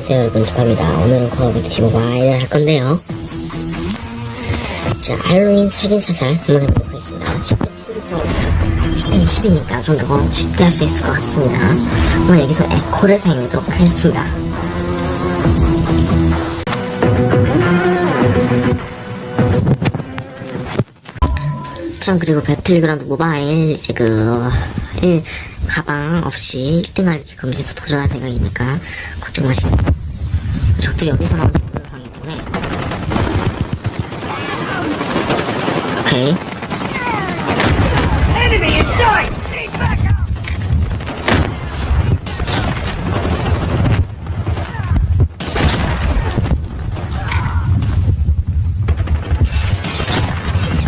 안녕하세요 여러분 집합니다. 오늘은 콜오브 듀티 모바일을 할 건데요. 자 할로윈 살인사살 한번 해보도록 하겠습니다. 10대 10이니까 좀 더 쉽게 할 수 있을 것 같습니다. 오늘 여기서 에코를 사용하도록 하겠습니다. 참 그리고 배틀그라운드 모바일 이제 그 일, 가방 없이 1등하게끔 해서 도전할 생각이니까 걱정 마시고. 적들이 어디서 나오는지 모르는 상황이기 때문에. 오케이!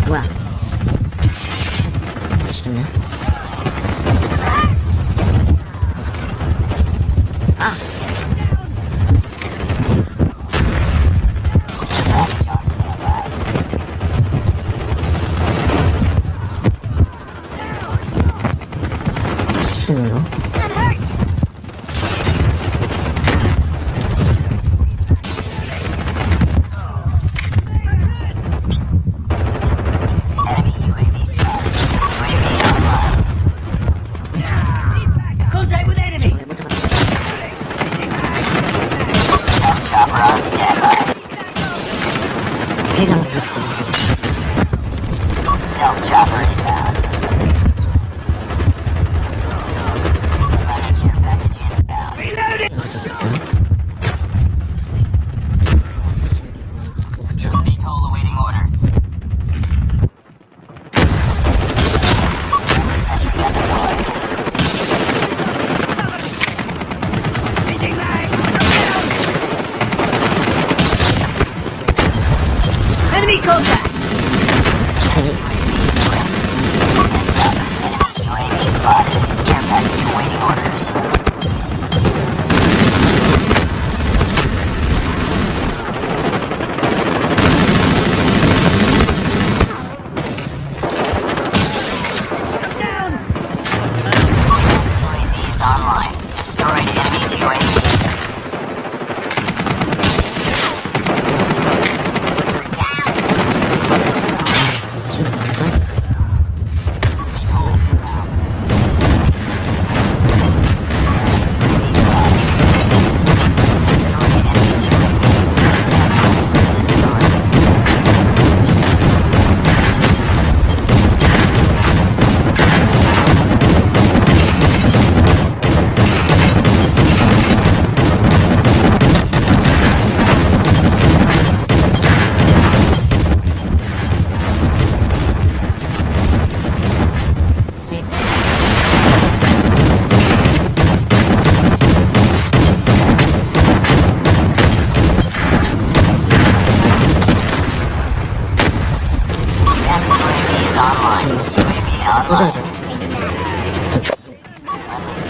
뭐야? 미치겠네 Stealth chopper inbound.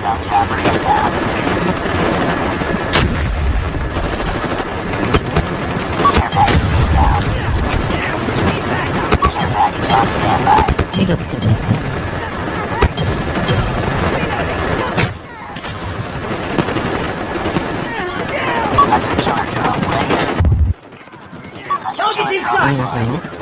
South Chopper hit that. Care package inbound. Care package on standby. Take up the Killer drone ready. Target's inside!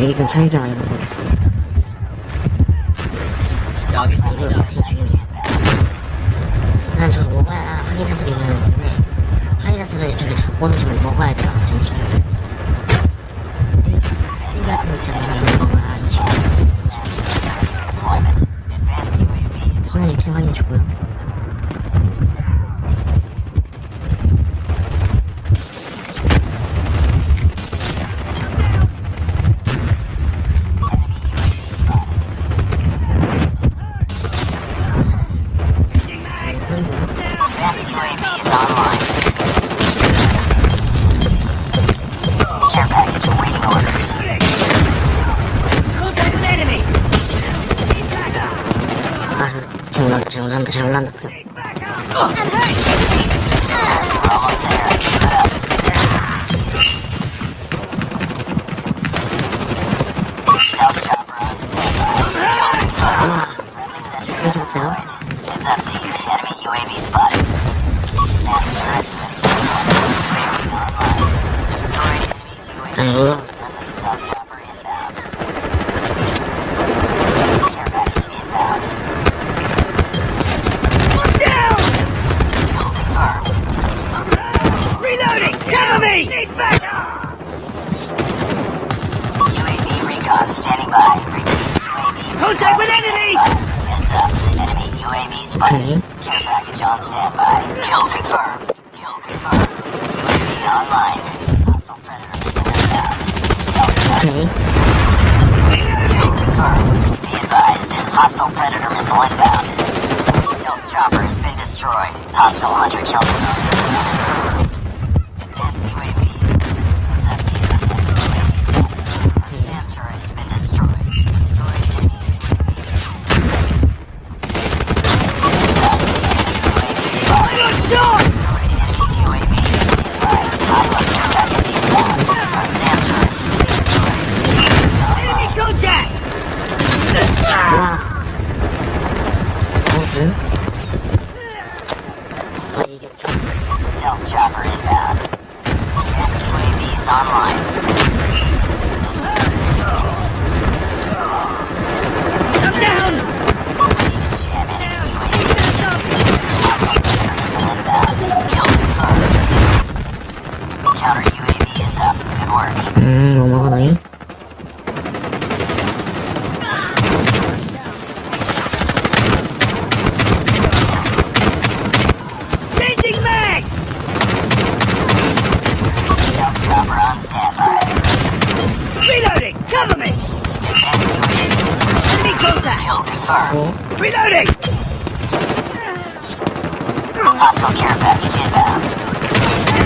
1등 차이가 많이 나버렸어 Hablando, estoy hablando, estoy hablando. Almost there. Keep it up. Stealth chopper on standby. Kill confirmed. Friendly sentry deployed. Heads up team. Enemy UAV spotted. Sat turret ready for UAV online. Destroyed enemy's UAV. Friendly stealth chopper. Spuddy. Care package on standby. Kill confirmed. Kill confirmed. UAV online. Hostile predator missile inbound. Stealth Spuddy. Kill confirmed. Be advised. Hostile predator missile inbound. Stealth chopper has been destroyed. Hostile hunter killed. counter UAV is up. Good work. Mm. Changing mag! Stealth chopper on standby. Reloading! Cover me! Advanced UAV is ready. Enemy contact! Kill confirmed. Reloading! Hostile care package inbound.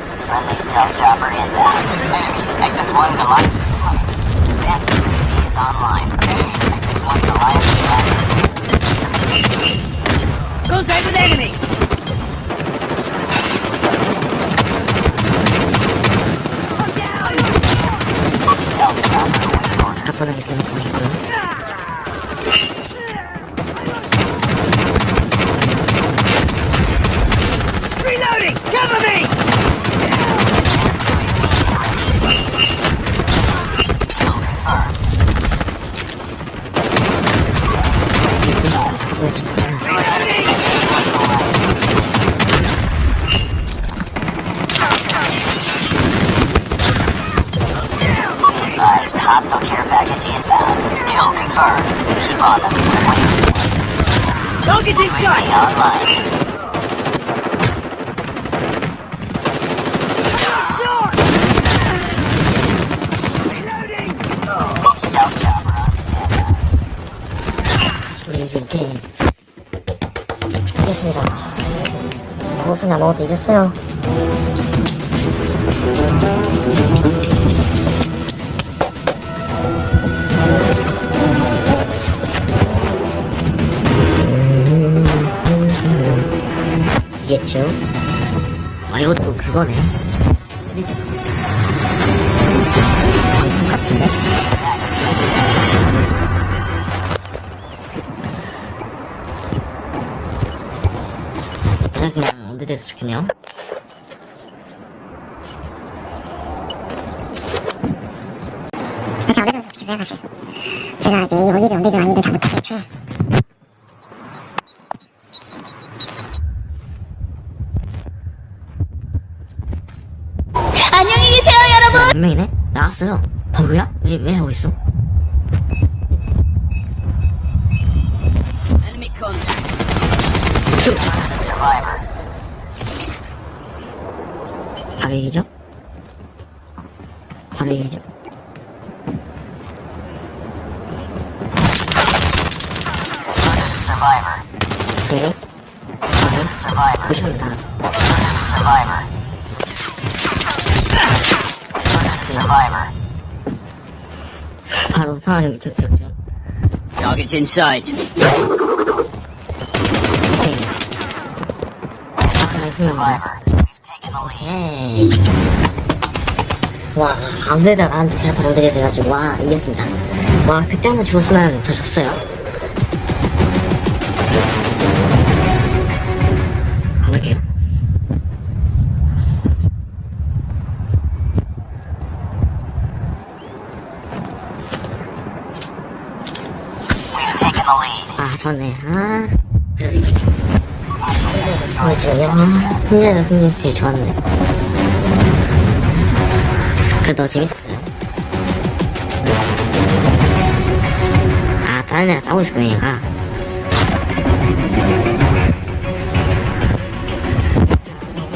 Friendly stealth chopper inbound. Enemies. Nexus 1 Goliath is coming. Advanced UAV is online. Enemies. Nexus 1 Goliath is landing. Contact with enemy! 우리 이렇게 이겼습니다. 무엇이나 먹어도 이겼어요 이겼죠? 아 이것도 그거네. 그냥 그냥 언제 돼서 좋겠네요. 진짜 언제든 좋겠어요 사실. 제가 이제 어디든 언제든 아니든 다 못하게 애초에 안녕히 계세요, 여러분. 몇 명이네? 나왔어요 버그야? 왜, 왜 하고 있어? 바로 얘기죠? 바로 얘기죠? 네. Survivor. 보십니다. Survivor. 바로. Target's in sight. 말씀드린 Survivor. We've taken the lead. 에이. 와, 아무데나 나한테 잘 받아들여야 돼가지고, 와, 이겼습니다. 와, 그때 한번 죽었으면 저 졌어요. 아, 좋네. 아. 승리를 승리했으니 좋았네. 그래도 재밌었어요. 아, 다른 애랑 싸우고 있었네, 얘가.